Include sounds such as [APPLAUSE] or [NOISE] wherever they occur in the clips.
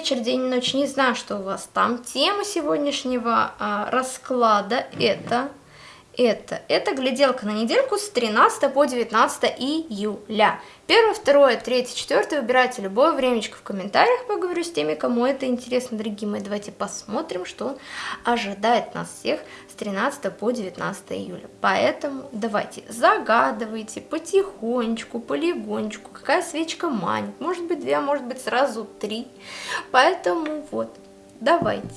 вечер, день и ночь, не знаю, что у вас там. Тема сегодняшнего а, расклада это это. Это гляделка на недельку с 13 по 19 июля. Первое, второе, третье, четвертое выбирайте любое времечко в комментариях, поговорю с теми, кому это интересно, дорогие мои. Давайте посмотрим, что ожидает нас всех с 13 по 19 июля. Поэтому давайте загадывайте потихонечку, полигонечку, какая свечка манит. Может быть две, а может быть сразу три. Поэтому вот, давайте.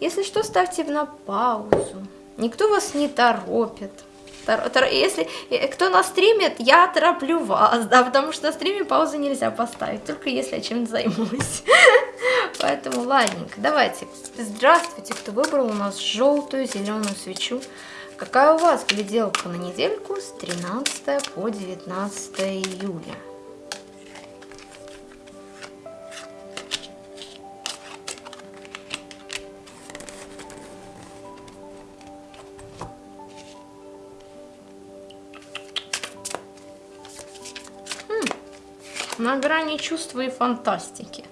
Если что, ставьте на паузу никто вас не торопит. Если э, кто на стриме, я тороплю вас, [LAUGHS] да, потому что на стриме паузы нельзя поставить, только если я чем-то займусь. [LAUGHS] Поэтому, ладненько, давайте. Здравствуйте, кто выбрал у нас желтую, зеленую свечу. Какая у вас гляделка на недельку с 13 по 19 июля? На грани чувства и фантастики.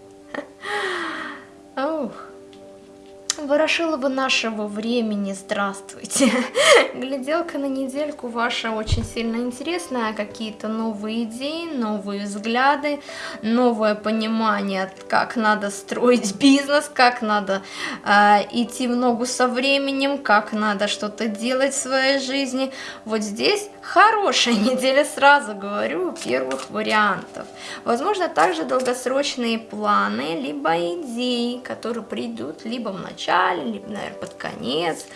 Ворошилова нашего времени, здравствуйте. [LAUGHS] Гляделка на недельку ваша очень сильно интересная. Какие-то новые идеи, новые взгляды, новое понимание, как надо строить [LAUGHS] бизнес, как надо э, идти в ногу со временем, как надо что-то делать в своей жизни. Вот здесь хорошая [LAUGHS] неделя, сразу говорю, первых вариантов. Возможно, также долгосрочные планы, либо идеи, которые придут либо в начале, начале, либо, наверное, под конец,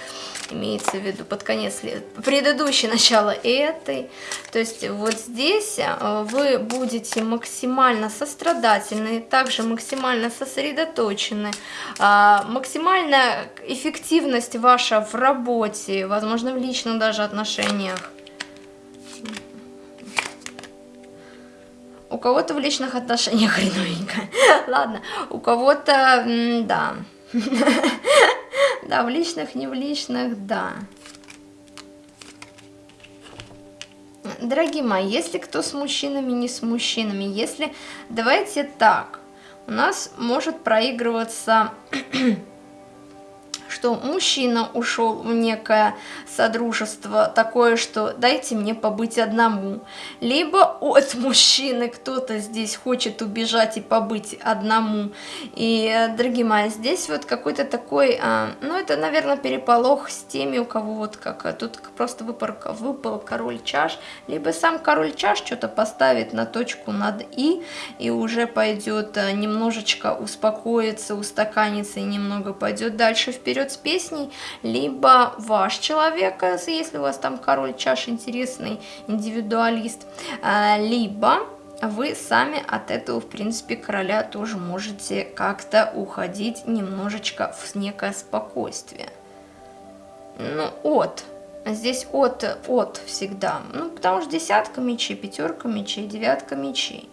имеется в виду под конец предыдущее начало этой. То есть вот здесь э, вы будете максимально сострадательны, также максимально сосредоточены, а, максимальная эффективность ваша в работе, возможно, в личных даже отношениях. У кого-то в личных отношениях [LAUGHS] хреновенько. Ладно, у кого-то, да. [LAUGHS] Да, в личных, не в личных, да. Дорогие мои, если кто с мужчинами, не с мужчинами, если, давайте так, у нас может проигрываться [CLEARS THROAT] что мужчина ушел в некое содружество такое, что дайте мне побыть одному. Либо от мужчины кто-то здесь хочет убежать и побыть одному. И, дорогие мои, здесь вот какой-то такой, а, ну это, наверное, переполох с теми, у кого вот как, тут просто выпал, выпал король чаш, либо сам король чаш что-то поставит на точку над и, и уже пойдет а, немножечко успокоиться, устаканится и немного пойдет дальше вперед вперед с песней, либо ваш человек, э, если у вас там король чаш интересный, индивидуалист, э, либо вы сами от этого, в принципе, короля тоже можете как-то уходить немножечко в некое спокойствие. Ну, от. Здесь от, от всегда. Ну, потому что десятка мечей, пятерка мечей, девятка мечей.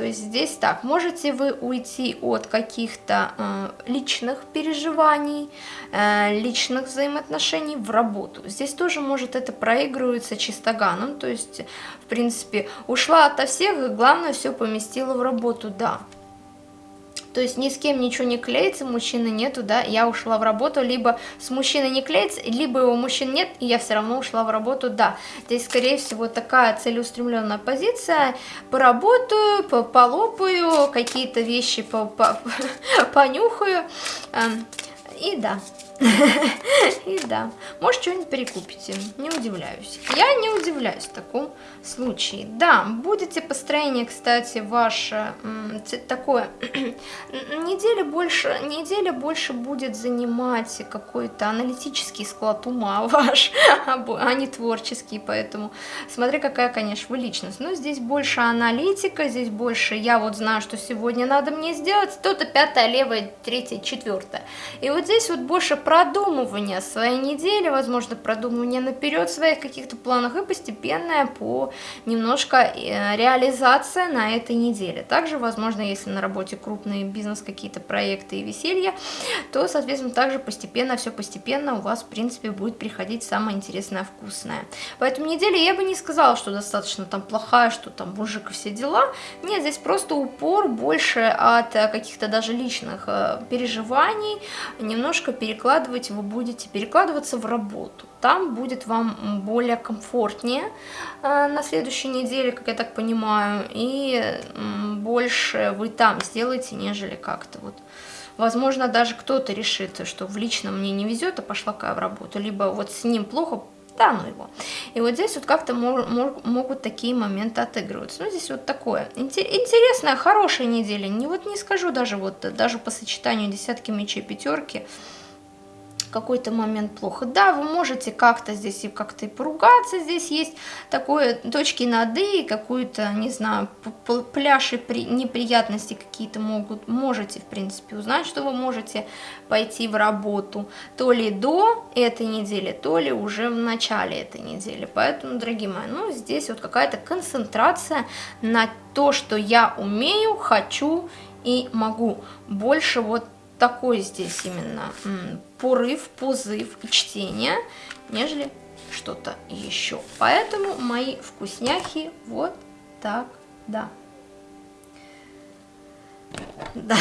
То есть здесь так, можете вы уйти от каких-то э, личных переживаний, э, личных взаимоотношений в работу. Здесь тоже может это проигрывается чистоганом, то есть, в принципе, ушла ото всех, и главное все поместила в работу, да. То есть ни с кем ничего не клеится, мужчины нету, да, я ушла в работу, либо с мужчиной не клеится, либо его мужчин нет, и я все равно ушла в работу, да. Здесь, скорее всего, такая целеустремленная позиция, поработаю, полопаю, какие-то вещи по -по [LAUGHS] понюхаю, эм, и да. [LAUGHS] И да, может что-нибудь перекупите, не удивляюсь. Я не удивляюсь в таком случае. Да, будете построение, кстати, ваше такое, [CLEARS THROAT] неделя больше, неделя больше будет занимать какой-то аналитический склад ума [LAUGHS] ваш, а не творческий, поэтому смотри, какая, конечно, вы личность. Но здесь больше аналитика, здесь больше я вот знаю, что сегодня надо мне сделать, то-то пятое, левое, третье, четвертое. И вот здесь вот больше продумывания своей недели, возможно, продумывания наперед своих каких-то планах и постепенная по немножко э, реализация на этой неделе. Также, возможно, если на работе крупный бизнес, какие-то проекты и веселье, то, соответственно, также постепенно, все постепенно у вас, в принципе, будет приходить самое интересное, вкусное. Поэтому неделя я бы не сказала, что достаточно там плохая, что там мужик и все дела. Нет, здесь просто упор больше от э, каких-то даже личных э, переживаний, немножко перекладывать вы будете, перекладываться в работу. Там будет вам более комфортнее э, на следующей неделе, как я так понимаю, и больше вы там сделаете, нежели как-то вот Возможно, даже кто-то решит, что в личном мне не везет, а пошла в работу. Либо вот с ним плохо, да ну его. И вот здесь вот как-то могут такие моменты отыгрываться. Ну, здесь вот такое. Интересная, хорошая неделя. Не, вот не скажу даже вот, даже по сочетанию десятки мечей, пятерки, какой-то момент плохо. Да, вы можете как-то здесь и как-то и поругаться, здесь есть такое точки над «и», какую-то, не знаю, пляж и при, неприятности какие-то могут, можете, в принципе, узнать, что вы можете пойти в работу то ли до этой недели, то ли уже в начале этой недели. Поэтому, дорогие мои, ну, здесь вот какая-то концентрация на то, что я умею, хочу и могу. Больше вот такой здесь именно порыв, позыв и чтение, нежели что-то еще. Поэтому мои вкусняхи вот так, да. Да.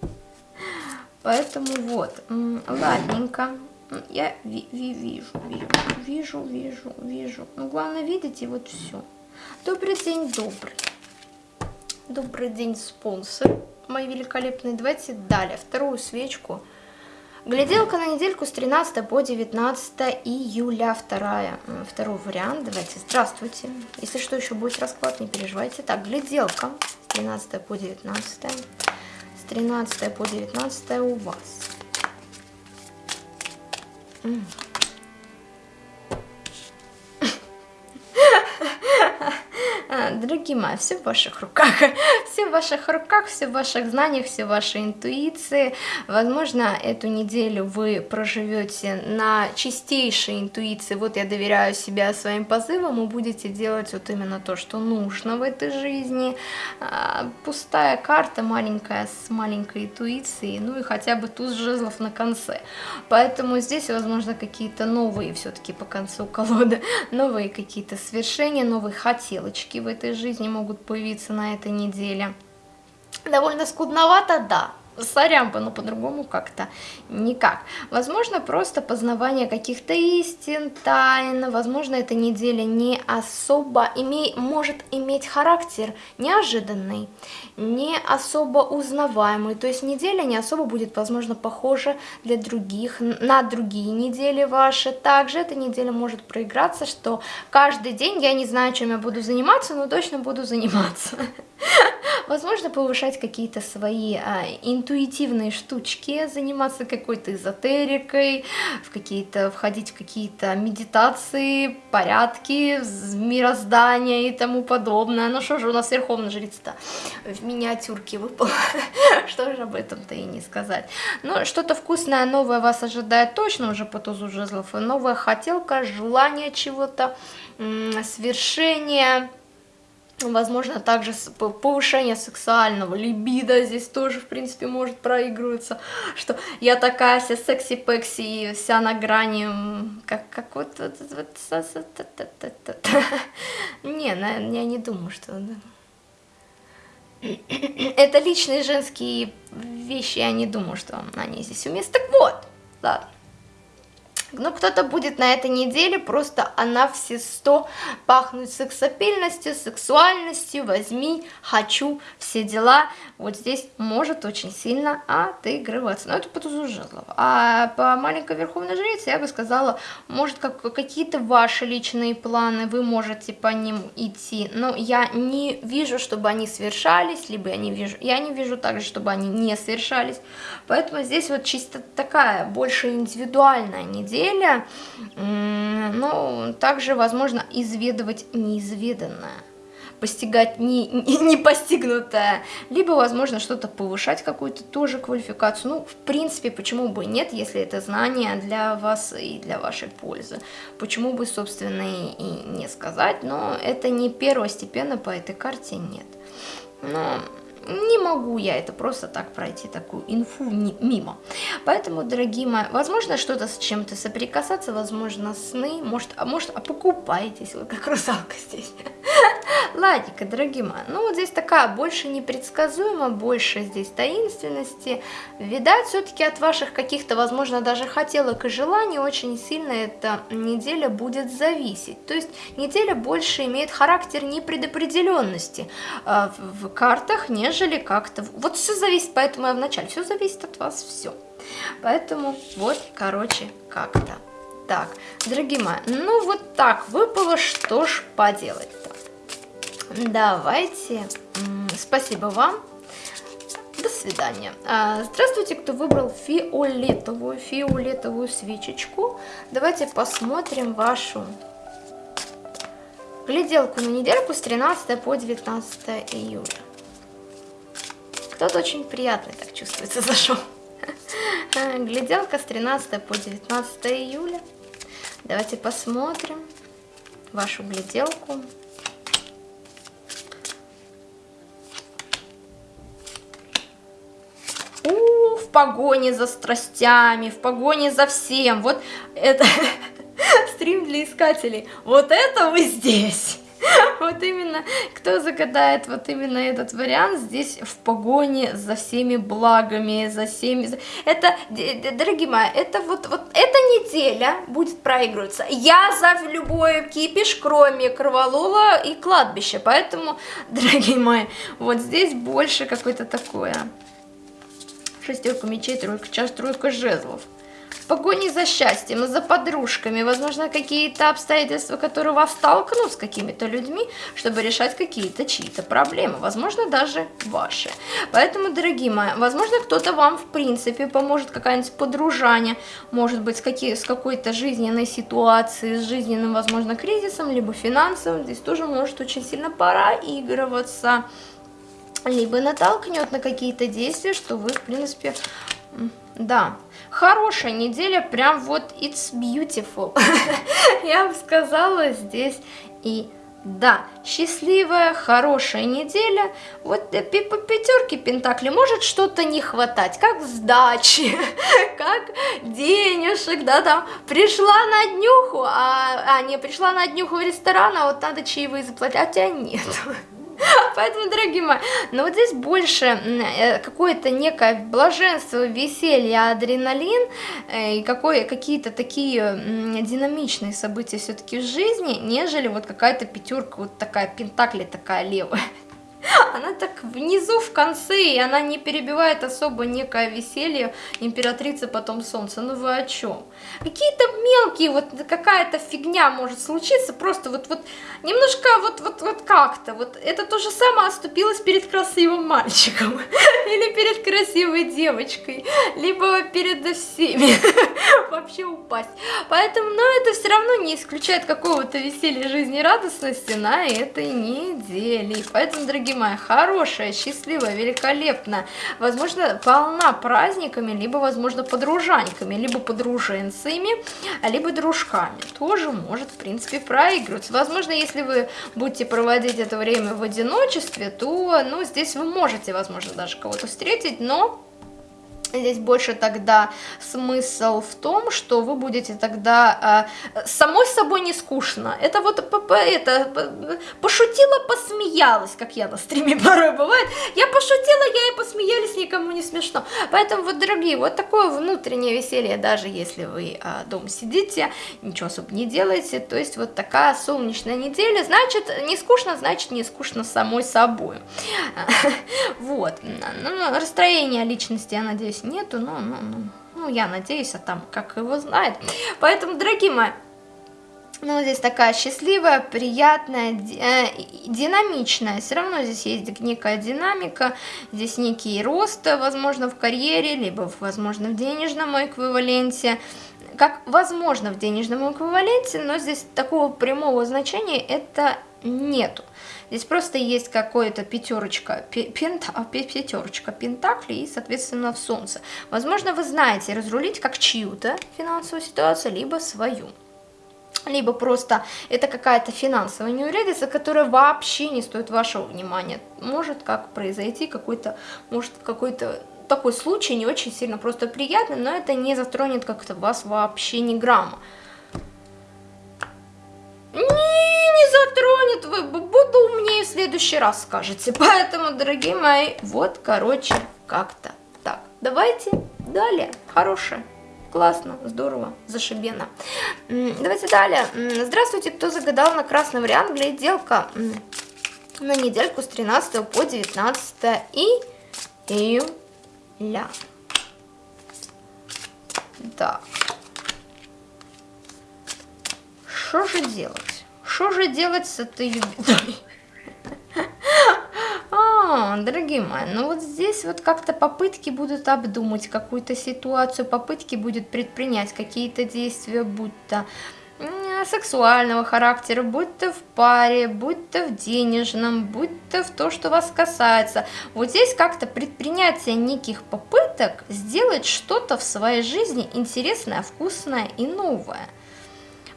[LAUGHS] Поэтому вот, ладненько. Я ви ви вижу, вижу, вижу, вижу, вижу. Ну, главное видеть и вот все. Добрый день, добрый. Добрый день, спонсор мои великолепные. Давайте далее, вторую свечку. Гляделка на недельку с 13 по 19 июля, вторая, второй вариант. Давайте, здравствуйте. Если что, еще будет расклад, не переживайте. Так, гляделка с 13 по 19. С 13 по 19 у вас. Дорогие все в ваших руках. [LAUGHS] Все в ваших руках, все в ваших знаниях, все в вашей интуиции. Возможно, эту неделю вы проживете на чистейшей интуиции. Вот я доверяю себя своим позывам и будете делать вот именно то, что нужно в этой жизни. А, пустая карта маленькая с маленькой интуицией, ну и хотя бы туз жезлов на конце. Поэтому здесь, возможно, какие-то новые все-таки по концу колоды, [LAUGHS] новые какие-то свершения, новые хотелочки в этой жизни могут появиться на этой неделе. Довольно скудновато, да, сорян бы, но по-другому как-то никак. Возможно, просто познавание каких-то истин, тайн, возможно, эта неделя не особо име... может иметь характер неожиданный, не особо узнаваемый, то есть неделя не особо будет, возможно, похожа для других, на другие недели ваши. Также эта неделя может проиграться, что каждый день я не знаю, чем я буду заниматься, но точно буду заниматься. [LAUGHS] Возможно, повышать какие-то свои а, интуитивные штучки, заниматься какой-то эзотерикой, в какие-то, входить в какие-то медитации, порядки, мироздания и тому подобное. Ну что же у нас Верховная Жрица-то в миниатюрке выпала, [LAUGHS] что же об этом-то и не сказать. Но что-то вкусное, новое вас ожидает точно уже по тузу жезлов, новая хотелка, желание чего-то, свершение, Возможно, также повышение сексуального либидо здесь тоже, в принципе, может проигрываться, что я такая вся секси-пекси вся на грани, как, как вот... вот, вот не, я не думаю, что... [CLEARS THROAT] Это личные женские вещи, я не думаю, что они здесь уместны. Так вот, ладно. Ну, кто-то будет на этой неделе просто она все сто пахнуть сексапильностью, сексуальностью, возьми, хочу, все дела. Вот здесь может очень сильно отыгрываться. Но это по тузу жезлов. А по маленькой верховной жрице я бы сказала, может как какие-то ваши личные планы, вы можете по ним идти. Но я не вижу, чтобы они совершались, либо я не вижу, я не вижу также, чтобы они не совершались. Поэтому здесь вот чисто такая, больше индивидуальная неделя неделя, ну, также возможно изведывать неизведанное. постигать не, не, не постигнутое, либо, возможно, что-то повышать, какую-то тоже квалификацию. Ну, в принципе, почему бы нет, если это знание для вас и для вашей пользы. Почему бы, собственно, и, и не сказать, но это не первостепенно по этой карте нет. Но не могу я это просто так пройти, такую инфу мимо. Поэтому, дорогие мои, возможно, что-то с чем-то соприкасаться, возможно, сны, может, а может, а покупаетесь, вот как русалка здесь. Ладненько, дорогие мои, ну вот здесь такая больше непредсказуемо, больше здесь таинственности. Видать, все-таки от ваших каких-то, возможно, даже хотелок и желаний очень сильно эта неделя будет зависеть. То есть неделя больше имеет характер непредопределенности э, в картах, нежели как-то... Вот все зависит, поэтому я вначале, все зависит от вас, все. Поэтому вот, короче, как-то. Так, дорогие мои, ну вот так выпало, что ж поделать-то. Давайте. Спасибо вам. До свидания. А, здравствуйте, кто выбрал фиолетовую, фиолетовую свечечку. Давайте посмотрим вашу гляделку на недельку с 13 по 19 июля. Кто-то очень приятный так чувствуется [LAUGHS] зашел. Гляделка с 13 по 19 июля. Давайте посмотрим вашу гляделку. В погоне за страстями, в погоне за всем. Вот это [LAUGHS] стрим для искателей. Вот это вы здесь. [LAUGHS] Вот именно, кто загадает вот именно этот вариант, здесь в погоне за всеми благами, за всеми... Это, дорогие мои, это вот, вот эта неделя будет проигрываться. Я за любой кипиш, кроме кроволола и кладбища, поэтому, [LAUGHS] дорогие мои, вот здесь больше какое-то такое шестерку мечей, тройка чаш, тройка жезлов. В погоне за счастьем, за подружками, возможно, какие-то обстоятельства, которые вас столкнут с какими-то людьми, чтобы решать какие-то чьи-то проблемы, возможно, даже ваши. Поэтому, дорогие мои, возможно, кто-то вам, в принципе, поможет, какая-нибудь подружание, может быть, с, какие, с какой-то жизненной ситуацией, с жизненным, возможно, кризисом, либо финансовым, здесь тоже может очень сильно проигрываться либо натолкнет на какие-то действия, что вы, в принципе, да, хорошая неделя, прям вот it's beautiful, [LAUGHS] я бы сказала здесь и да, счастливая, хорошая неделя. Вот э, по пятерке Пентакли может что-то не хватать, как сдачи, [LAUGHS] как денежек, да, там пришла на днюху, а, а не пришла на днюху в ресторан, а вот надо чаевые заплатить, а тебя нет. [LAUGHS] [LAUGHS] Поэтому, дорогие мои, но вот здесь больше э, какое-то некое блаженство, веселье, адреналин э, и какие-то такие динамичные события все-таки в жизни, нежели вот какая-то пятерка, вот такая пентакли такая левая. [LAUGHS] Она так внизу, в конце, и она не перебивает особо некое веселье императрицы потом солнца. Ну вы о чем? Какие-то мелкие, вот какая-то фигня может случиться, просто вот, вот немножко вот, вот, вот как-то. Вот это то же самое оступилось перед красивым мальчиком, [LAUGHS] или перед красивой девочкой, либо перед всеми. [LAUGHS] Вообще упасть. Поэтому, но это все равно не исключает какого-то веселья, жизни, радостности на этой неделе. Поэтому, дорогие мои, хорошая, счастливая, великолепная, возможно, полна праздниками, либо, возможно, подружаньками, либо подруженцами, либо дружками. Тоже может, в принципе, проигрываться. Возможно, если вы будете проводить это время в одиночестве, то, ну, здесь вы можете, возможно, даже кого-то встретить, но Здесь больше тогда смысл в том, что вы будете тогда э, самой собой не скучно. Это вот это пошутила, посмеялась, как я на стриме [LAUGHS] порой бывает. Я пошутила, я и посмеялись, никому не смешно. Поэтому вот, дорогие, вот такое внутреннее веселье, даже если вы э, дома сидите, ничего особо не делаете. То есть вот такая солнечная неделя, значит, не скучно, значит, не скучно самой собой. [LAUGHS] Вот. Ну, расстроение личности, я надеюсь, нету, но, ну, ну, ну, я надеюсь, а там как его знает. Поэтому, дорогие мои, ну, здесь такая счастливая, приятная, э, динамичная. Все равно здесь есть некая динамика, здесь некий рост, возможно, в карьере, либо, возможно, в денежном эквиваленте. Как возможно в денежном эквиваленте, но здесь такого прямого значения это нету. Здесь просто есть какое-то пятерочка, пента, а, пятерочка пентаклей и, соответственно, в солнце. Возможно, вы знаете разрулить как чью-то финансовую ситуацию, либо свою либо просто это какая-то финансовая неурядица, которая вообще не стоит вашего внимания. Может как произойти какой-то, может какой-то такой случай не очень сильно просто приятный, но это не затронет как-то вас вообще ни грамма. Не, не затронет, вы буду умнее в следующий раз скажете. [LAUGHS] Поэтому, дорогие мои, вот, короче, как-то так. Давайте далее. Хорошее. Классно, здорово, зашибенно. Давайте далее. Здравствуйте, кто загадал на красный вариант. Гляделка на недельку с 13 по 19 июля. Так. Что же делать? Что же делать с этой? Дорогие мои, ну вот здесь вот как-то попытки будут обдумать какую-то ситуацию, попытки будут предпринять какие-то действия, будь то сексуального характера, будь то в паре, будь то в денежном, будь то в то, что вас касается. Вот здесь как-то предпринятие неких попыток сделать что-то в своей жизни интересное, вкусное и новое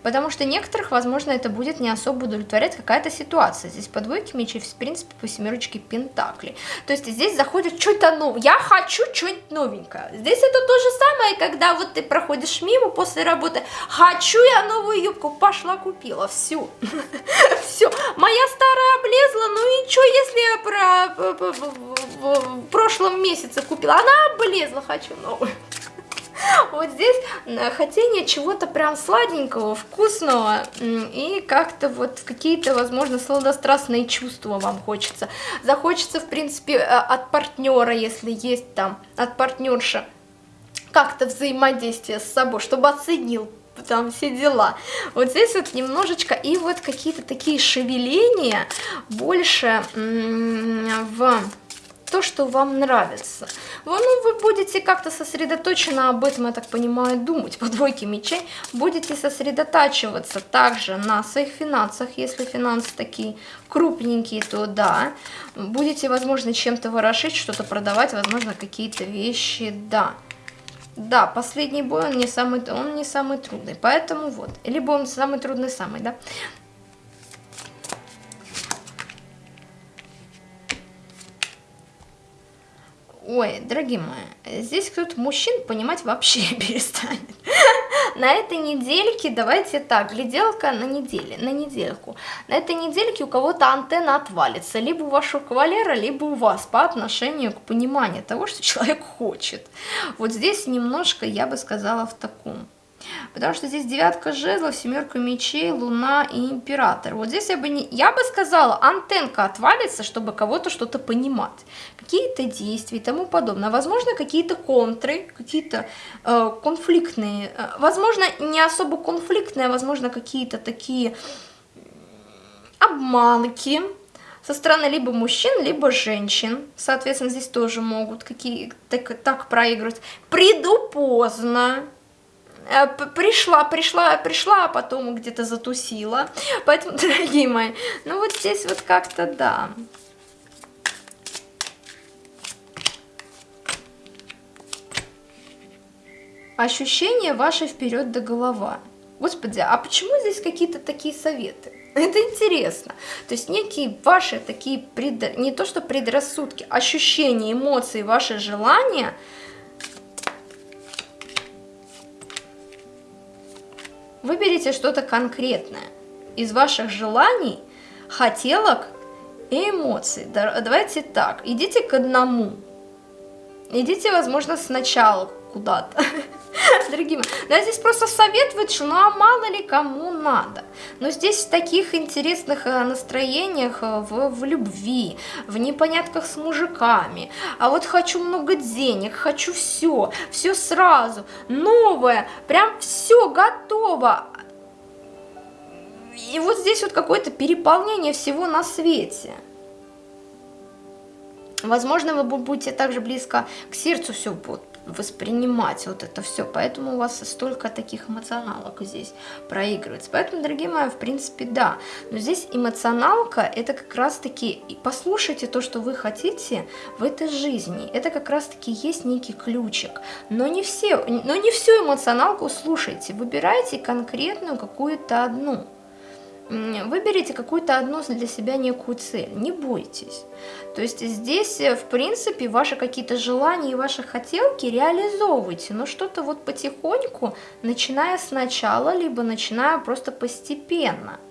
потому что некоторых, возможно, это будет не особо удовлетворять какая-то ситуация. Здесь по двойке мечей, в принципе, по семерочке пентаклей. То есть здесь заходит что-то новое. Я хочу что-нибудь новенькое. Здесь это то же самое, когда вот ты проходишь мимо после работы. Хочу я новую юбку. Пошла купила. Все. [LAUGHS] Все. Моя старая облезла. Ну и что, если я про в прошлом месяце купила? Она облезла. Хочу новую. [LAUGHS] Вот здесь хотение чего-то прям сладенького, вкусного, и как-то вот какие-то, возможно, сладострастные чувства вам хочется. Захочется, в принципе, э, от партнера, если есть там, от партнерши, как-то взаимодействие с собой, чтобы оценил там все дела. Вот здесь вот немножечко, и вот какие-то такие шевеления больше в то, что вам нравится. Ну, вы будете как-то сосредоточенно об этом, я так понимаю, думать по двойке мечей. Будете сосредотачиваться также на своих финансах, если финансы такие крупненькие, то да. Будете, возможно, чем-то ворошить, что-то продавать, возможно, какие-то вещи, да. Да, последний бой, он не самый, он не самый трудный, поэтому вот. Либо он самый трудный, самый, да. Ой, дорогие мои, здесь кто-то мужчин понимать вообще [LAUGHS] перестанет. На этой недельке, давайте так, гляделка на неделе, на недельку. На этой недельке у кого-то антенна отвалится, либо у вашего кавалера, либо у вас по отношению к пониманию того, что человек хочет. Вот здесь немножко, я бы сказала, в таком Потому что здесь девятка жезлов, семерка мечей, луна и император. Вот здесь я бы, не, я бы сказала, антенка отвалится, чтобы кого-то что-то понимать. Какие-то действия и тому подобное. Возможно, какие-то контры, какие-то э, конфликтные. Э, возможно, не особо конфликтные, а возможно, какие-то такие обманки со стороны либо мужчин, либо женщин. Соответственно, здесь тоже могут какие так, так проигрывать. Приду поздно пришла, пришла, пришла, а потом где-то затусила. Поэтому, [LAUGHS] дорогие мои, ну вот здесь вот как-то да. Ощущение ваше вперед до голова. Господи, а почему здесь какие-то такие советы? [LAUGHS] Это интересно. То есть некие ваши такие, пред... не то что предрассудки, ощущения, эмоции, ваши желания – Выберите что-то конкретное из ваших желаний, хотелок и эмоций. Давайте так, идите к одному. Идите, возможно, сначала куда-то. [LAUGHS] [LAUGHS] Дорогие мои, да, здесь просто советовать, что ну а мало ли кому надо. Но здесь в таких интересных э, настроениях, э, в, в любви, в непонятках с мужиками. А вот хочу много денег, хочу все, все сразу, новое, прям все готово. и вот здесь вот какое-то переполнение всего на свете. Возможно, вы будете также близко к сердцу все вот воспринимать вот это все, поэтому у вас столько таких эмоционалок здесь проигрывается. Поэтому, дорогие мои, в принципе, да. Но здесь эмоционалка, это как раз-таки, послушайте то, что вы хотите в этой жизни. Это как раз-таки есть некий ключик. Но не все, но не всю эмоционалку слушайте, выбирайте конкретную какую-то одну выберите какую-то одну для себя некую цель, не бойтесь. То есть здесь, э, в принципе, ваши какие-то желания и ваши хотелки реализовывайте, но что-то вот потихоньку, начиная сначала, либо начиная просто постепенно –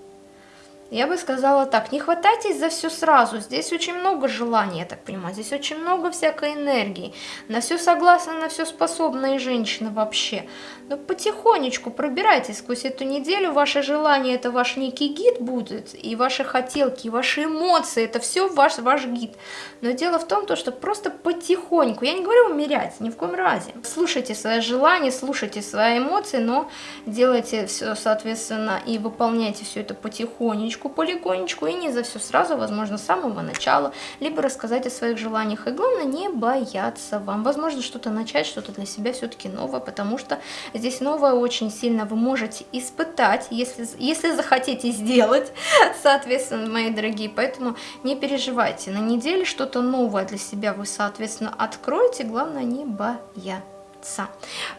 я бы сказала так, не хватайтесь за все сразу, здесь очень много желаний, я так понимаю, здесь очень много всякой энергии, на все согласны, на все способные женщины вообще. Но потихонечку пробирайтесь сквозь эту неделю, ваше желание это ваш некий гид будет, и ваши хотелки, и ваши эмоции, это все ваш, ваш гид. Но дело в том, то, что просто потихоньку, я не говорю умерять, ни в коем разе. Слушайте свои желания, слушайте свои эмоции, но делайте все, соответственно, и выполняйте все это потихонечку потихонечку, полигонечку и не за все сразу, возможно, с самого начала, либо рассказать о своих желаниях. И главное, не бояться вам. Возможно, что-то начать, что-то для себя все-таки новое, потому что здесь новое очень сильно вы можете испытать, если, если захотите сделать, [LAUGHS] соответственно, мои дорогие. Поэтому не переживайте, на неделе что-то новое для себя вы, соответственно, откроете, главное не бояться.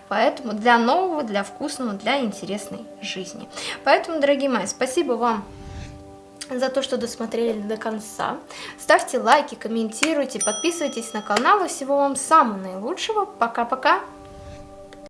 Поэтому для нового, для вкусного, для интересной жизни. Поэтому, дорогие мои, спасибо вам за то, что досмотрели до конца. Ставьте лайки, комментируйте, подписывайтесь на канал. И всего вам самого наилучшего. Пока-пока.